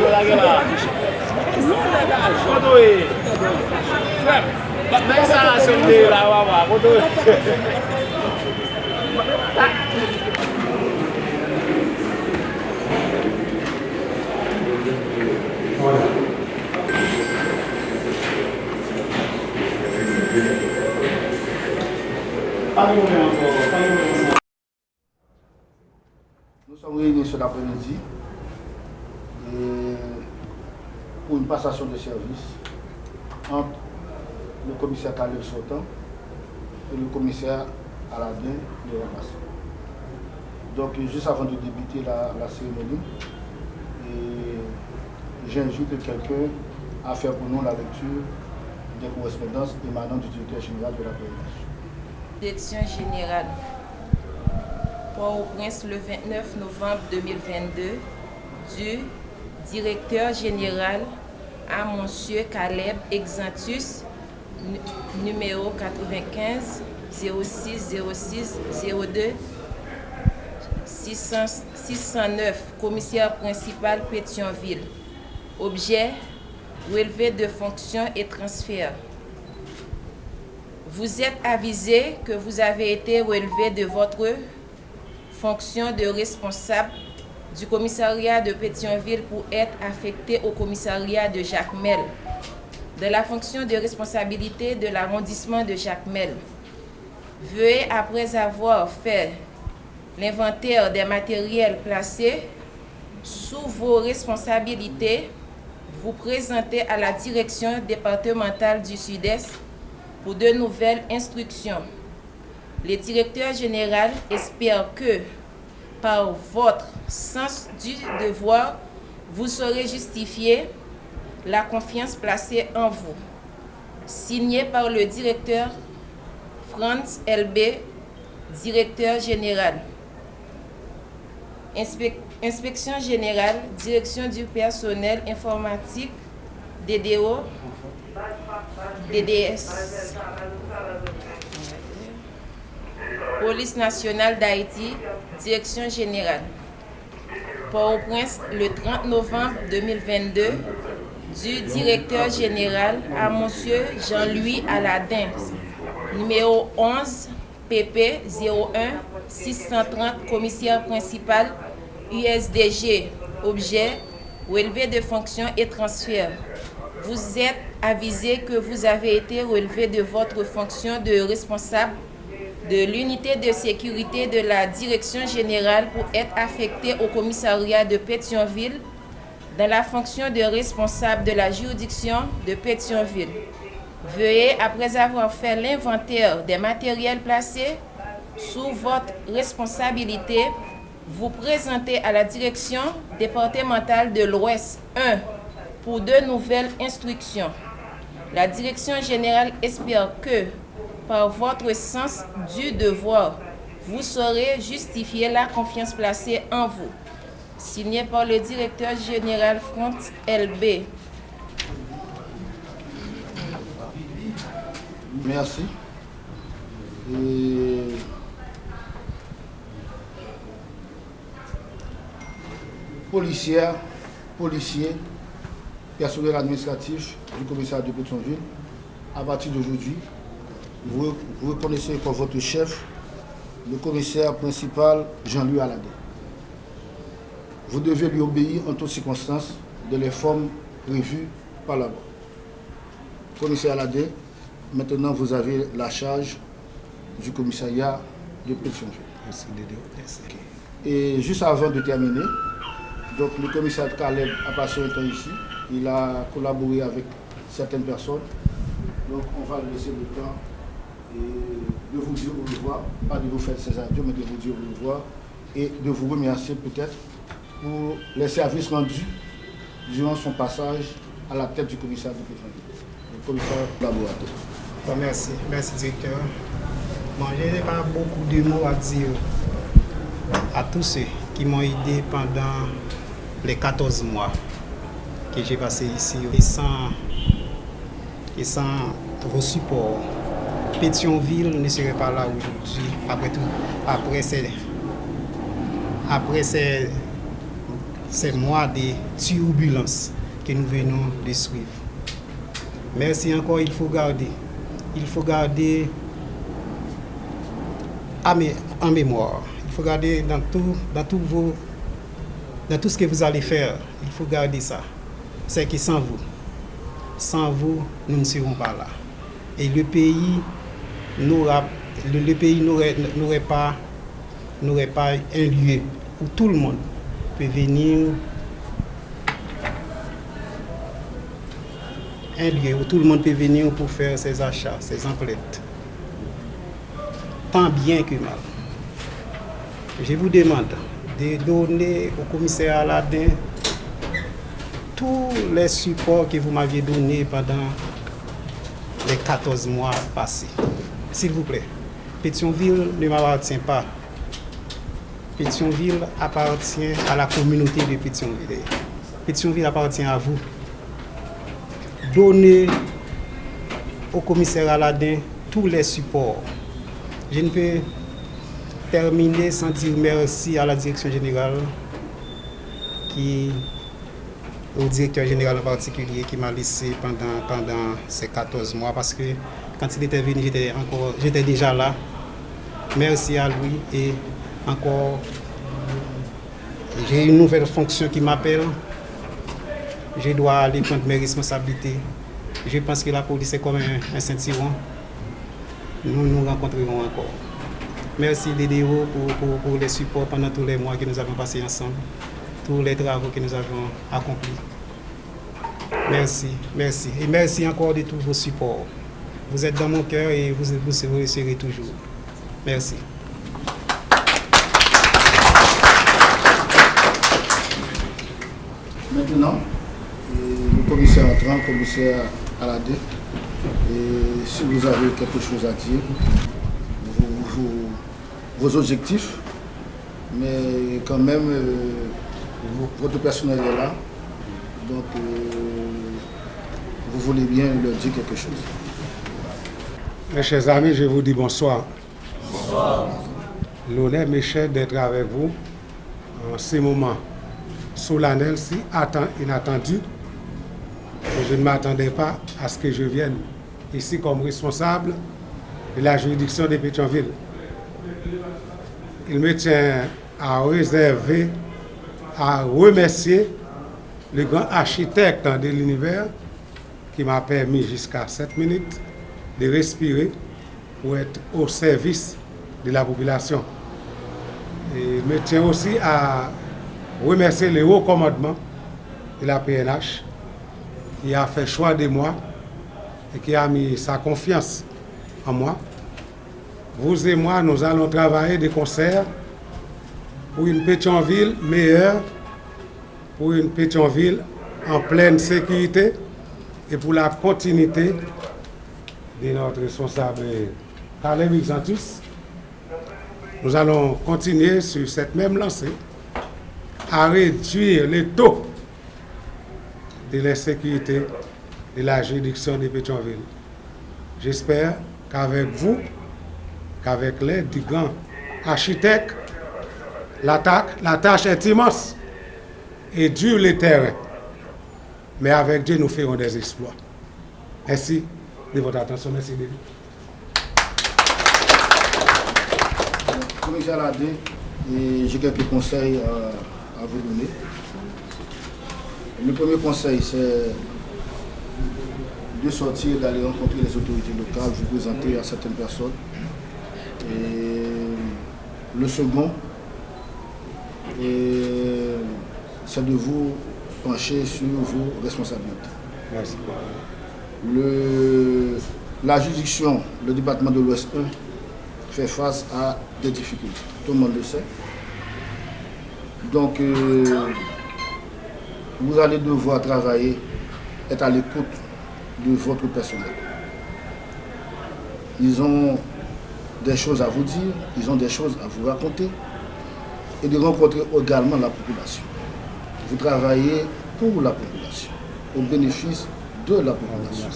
Yo la gen la. Koto e. Frem. Mèk sa la son de la wawa. Koto e. Nous sommes réunis cet après-midi pour une passation de service entre le commissaire Khalil Sotan et le commissaire Aladin de Ramas. Donc juste avant de débuter la, cérémonie, j'invite quelqu'un à faire pour nous la lecture des correspondances émanant du directeur général de la PNH. Direction générale. Port-au-Prince le 29 novembre 2022 du directeur général à Monsieur Caleb Exantus, nu- numéro 95 06 06 02 600 609, commissaire principal Pétionville. Objet, relevé de fonctions et transfert. Vous êtes avisé que vous avez été relevé de votre fonction de responsable du commissariat de Pétionville pour être affecté au commissariat de Jacmel, de la fonction de responsabilité de l'arrondissement de Jacmel. Veuillez, après avoir fait l'inventaire des matériels placés sous vos responsabilités, vous présenter à la direction départementale du Sud-Est pour de nouvelles instructions. Le directeur général espère que, par votre sens du devoir, vous saurez justifier la confiance placée en vous. Signé par le directeur Franz LB, directeur général. Inspec- Inspection générale, direction du personnel informatique, DDO, DDS. Police nationale d'Haïti, direction générale. Port-au-Prince, le 30 novembre 2022, du directeur général à Monsieur Jean-Louis Aladin, numéro 11 PP 01 630, commissaire principal USDG, objet, relevé de fonctions et transfert. Vous êtes avisé que vous avez été relevé de votre fonction de responsable de l'unité de sécurité de la direction générale pour être affecté au commissariat de Pétionville dans la fonction de responsable de la juridiction de Pétionville. Veuillez, après avoir fait l'inventaire des matériels placés sous votre responsabilité, vous présenter à la direction départementale de l'Ouest 1 pour de nouvelles instructions. La direction générale espère que, par votre sens du devoir, vous saurez justifier la confiance placée en vous. Signé par le directeur général Franz LB. Merci. Et policières, policiers, personnel administratif du commissariat de Pétionville, à partir d'aujourd'hui, vous, vous reconnaissez comme votre chef le commissaire principal Jean-Louis Aladin. Vous devez lui obéir en toutes circonstances de les formes prévues par la loi. Commissaire Aladin, maintenant vous avez la charge du commissariat de Pétionville. Et juste avant de terminer, donc le commissaire Caleb a passé un temps ici. Il a collaboré avec certaines personnes. Donc on va lui laisser le temps et de vous dire au revoir, pas de vous faire ces adieux, mais de vous dire au revoir et de vous remercier peut-être pour les services rendus durant son passage à la tête du commissaire de le commissaire collaborateur. Bon, merci. Merci, directeur. Je n'ai pas beaucoup de mots à dire à tous ceux qui m'ont aidé pendant les 14 mois que j'ai passé ici et sans, et sans vos supports. Pétionville ne serait pas là aujourd'hui, après tout, après ces, après ces, ces mois de turbulence que nous venons de suivre. Merci encore, il faut garder. Il faut garder en mémoire. Il faut garder dans tout, dans tout vos, dans tout ce que vous allez faire. Il faut garder ça. C'est que sans vous, sans vous, nous ne serons pas là. Et le pays le, pays n'aurait pas, pas un lieu où tout le monde peut venir un lieu où tout le monde peut venir pour faire ses achats, ses emplettes. Tant bien que mal. Je vous demande de donner au commissaire Aladin tous les supports que vous m'aviez donnés pendant les 14 mois passés. S'il vous plaît. Pétionville ne m'appartient pas. Pétionville appartient à la communauté de Pétionville. Pétionville appartient à vous. Donnez au commissaire Aladin tous les supports. Je ne peux terminer sans dire merci à la direction générale qui au directeur général en particulier qui m'a laissé pendant, pendant ces 14 mois parce que quand il était venu, j'étais déjà là. Merci à lui et encore j'ai une nouvelle fonction qui m'appelle. Je dois aller prendre mes responsabilités. Je pense que la police est comme un, un. Nous nous rencontrerons encore. Merci Lédéo pour, pour, pour les supports pendant tous les mois que nous avons passés ensemble, tous les travaux que nous avons accomplis. Merci, merci. Et merci encore de tous vos supports. Vous êtes dans mon cœur et vous, vous, serez toujours. Merci. Maintenant, le commissaire entrant, le commissaire Aladé, si vous avez quelque chose à dire, vos objectifs, mais quand même, euh, votre personnel est là, donc euh, vous voulez bien leur dire quelque chose. Mes chers amis, je vous dis bonsoir. Bonsoir. L'honneur m'est cher d'être avec vous en ces moments solennels, si inattendus. Je ne m'attendais pas à ce que je vienne ici comme responsable de la juridiction de Pétionville. Il me tient à réserver, à remercier le grand architecte de l'univers qui m'a permis jusqu'à 7 minutes de respirer pour être au service de la population. Me tient aussi à remercier le haut commandement de la PNH qui a fait choix de moi et qui a mis sa confiance en moi. Vous et moi, nous allons travailler de concert pour une Pétionville meilleure, pour une Pétionville en pleine sécurité et pour la continuité de notre responsable Caleb Xantus. Nous allons continuer sur cette même lancée à réduire les taux de l'insécurité de la juridiction de Pétionville. J'espère qu'avec vous, qu'avec l'aide du grand architecte, la tâche est immense et dure le terrain. Mais avec Dieu, nous ferons des exploits. Merci de votre attention. Merci, David. Commissaire Ladé, j'ai quelques conseils à, à vous donner. Le premier conseil, c'est de sortir, d'aller rencontrer les autorités locales, vous présenter à certaines personnes. Et le second, c'est de vous pencher sur vos responsabilités. Merci. Le, la juridiction, le département de l'Ouest 1, fait face à des difficultés. Tout le monde le sait. Donc, euh, vous allez devoir travailler, être à l'écoute de votre personnel. Ils ont des choses à vous dire, ils ont des choses à vous raconter et de rencontrer également la population. Vous travaillez pour la population, au bénéfice de la population.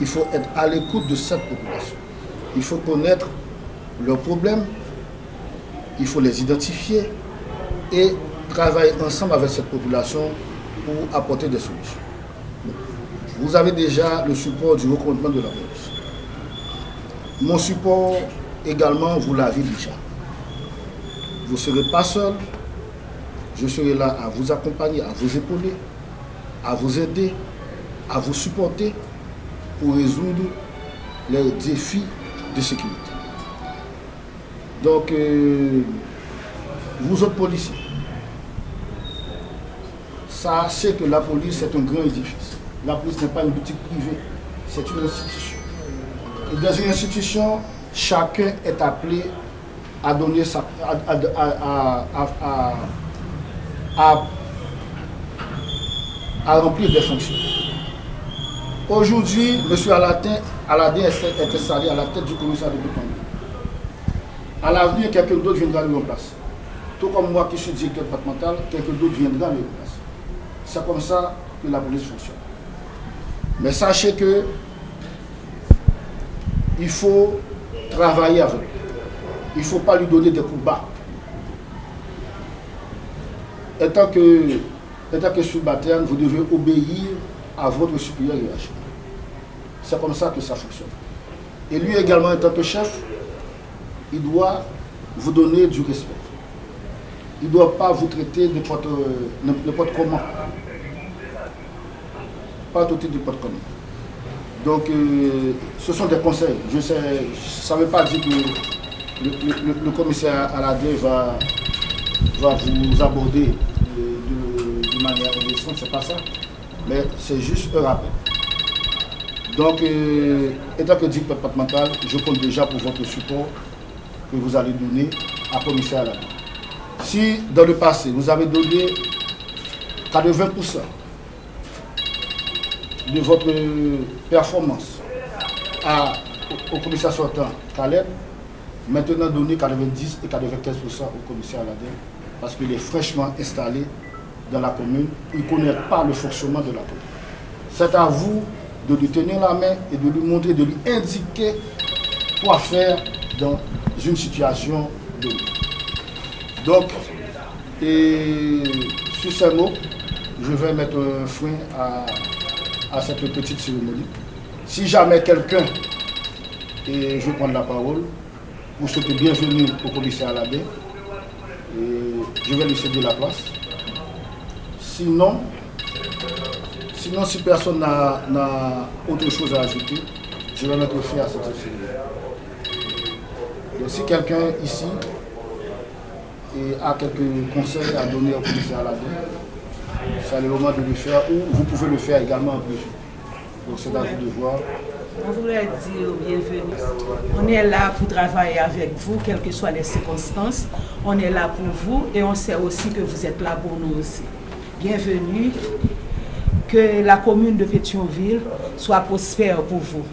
Il faut être à l'écoute de cette population. Il faut connaître leurs problèmes, il faut les identifier et travailler ensemble avec cette population pour apporter des solutions. Vous avez déjà le support du recommandement de la police. Mon support également, vous l'avez déjà. Vous ne serez pas seul. Je serai là à vous accompagner, à vous épauler, à vous aider, à vous supporter pour résoudre les défis de sécurité. Donc, euh, vous autres policiers, sachez que la police est un grand édifice. La police n'est pas une boutique privée, c'est une institution. Et dans une institution, chacun est appelé à donner sa, à remplir des fonctions. Aujourd'hui, M. Aladin, Aladin est installé à la tête du commissariat de Bouton. À l'avenir, quelqu'un d'autre viendra lui remplacer. Tout comme moi qui suis directeur départemental, quelqu'un d'autre viendra lui remplacer. C'est comme ça que la police fonctionne. Mais sachez que il faut travailler avec. Il ne faut pas lui donner des coups bas. Étant que, que subalterne, vous devez obéir à votre supérieur hiérarchique. C'est comme ça que ça fonctionne. Et lui également, en tant que chef, il doit vous donner du respect. Il ne doit pas vous traiter n'importe comment. Pas traiter n'importe comment. Donc, euh, ce sont des conseils. Je sais, ça ne veut pas dire que le, commissaire Aladé va, va vous aborder de, de, de manière ce c'est pas ça. Mais c'est juste un rappel. Donc, euh, étant que dit départemental, je compte déjà pour votre support que vous allez donner à commissaire Aladé. Si dans le passé, vous avez donné 80% de votre performance à, au commissaire sortant Caleb, maintenant donner 90 et 95% au commissaire Aladin parce qu'il est fraîchement installé dans la commune, il ne connaît pas le fonctionnement de la commune. C'est à vous de lui tenir la main et de lui montrer, de lui indiquer quoi faire dans une situation de Donc, et sur ces mots, je vais mettre un frein à à cette petite cérémonie. Si jamais quelqu'un, et je vais prendre la parole, pour souhaiter bienvenue au commissaire Aladin, je vais lui céder la place. Sinon, sinon si personne n'a autre chose à ajouter, je vais mettre fin à cette cérémonie. Donc si quelqu'un ici a quelques conseils à donner au commissaire Aladin, c'est le moment de le faire ou vous pouvez le faire également en plus. Donc c'est à vous de voir. On voudrait dire bienvenue. On est là pour travailler avec vous, quelles que soient les circonstances. On est là pour vous et on sait aussi que vous êtes là pour nous aussi. bienvenue. Que la commune de Pétionville soit prospère pour vous.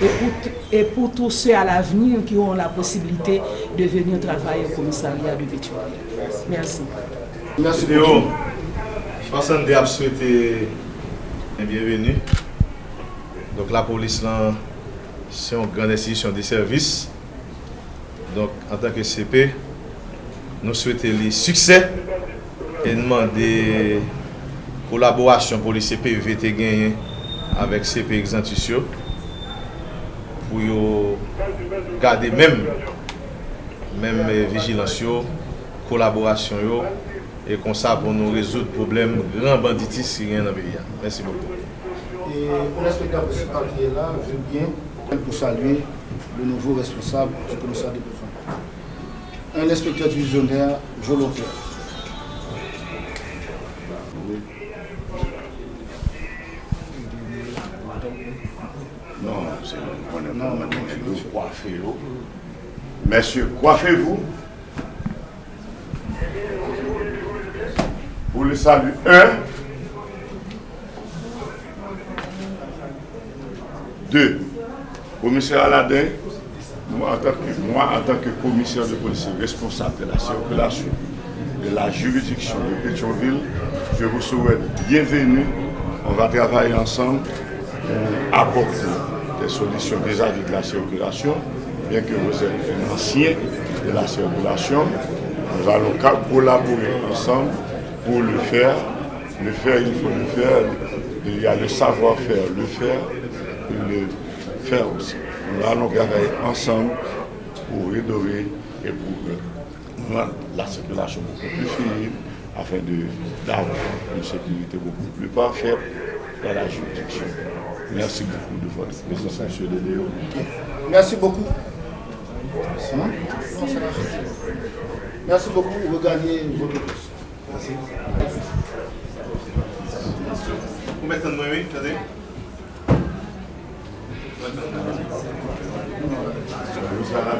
Et pour, et pour tous ceux à l'avenir qui auront la possibilité de venir travailler au commissariat de Pétionville. Merci. Merci beaucoup. Je pense que nous souhaiter bienvenue. Donc la police, c'est une grande institution de service. Donc en tant que CP, nous souhaitons les succès enman de kolaborasyon pou li CPV te genyen avèk CP Exantisyo pou yo gade mèm mèm vijilansyo kolaborasyon yo e konsa pou nou rezout problem gran banditis ki gen nan beya. Mèsi bokou. Et on espèkab de se parlier la, je viens pour saluer le nouveau responsable du commissariat de besoin. Un inspecteur divisionnaire volontaire Non, c'est non, non, coiffez Messieurs, coiffez-vous. Pour le salut, un. Deux. Commissaire Aladin, moi en, tant que, moi en tant que commissaire de police responsable de la circulation de la juridiction de Pétionville, je vous souhaite bienvenue. On va travailler ensemble pour apporter des solutions vis-à-vis de la circulation, bien que vous êtes un ancien de la circulation. Nous allons collaborer ensemble pour le faire. Le faire, il faut le faire. Il y a le savoir-faire, le faire, le faire aussi. Nous allons travailler ensemble pour rénover et pour rendre la circulation beaucoup plus fine, afin d'avoir une sécurité beaucoup plus parfaite dans la juridiction. Merci beaucoup de votre présence, M. Léo. Merci beaucoup. Hein? Merci beaucoup. Regagnez votre poste. Merci. Vous mettez de moi, oui, attendez. Vous allez